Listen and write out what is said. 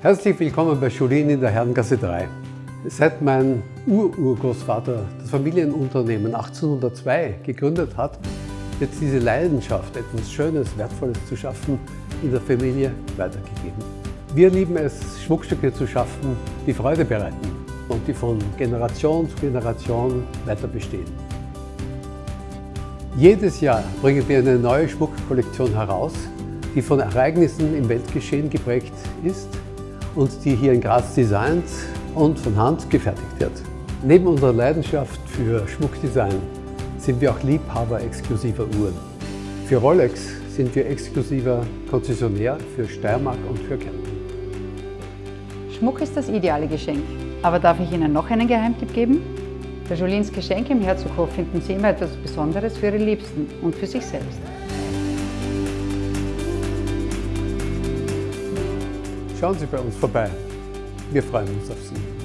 Herzlich willkommen bei Julien in der Herrengasse 3. Seit mein Ururgroßvater das Familienunternehmen 1802 gegründet hat, wird diese Leidenschaft, etwas Schönes, Wertvolles zu schaffen, in der Familie weitergegeben. Wir lieben es, Schmuckstücke zu schaffen, die Freude bereiten und die von Generation zu Generation weiter bestehen. Jedes Jahr bringen wir eine neue Schmuckkollektion heraus, die von Ereignissen im Weltgeschehen geprägt ist und die hier in Graz designt und von Hand gefertigt wird. Neben unserer Leidenschaft für Schmuckdesign sind wir auch Liebhaber exklusiver Uhren. Für Rolex sind wir exklusiver Konzessionär für Steiermark und für Kärnten. Schmuck ist das ideale Geschenk. Aber darf ich Ihnen noch einen Geheimtipp geben? Bei Jolins Geschenk im Herzoghof finden Sie immer etwas Besonderes für Ihre Liebsten und für sich selbst. Schauen Sie bei uns vorbei. Wir freuen uns auf Sie.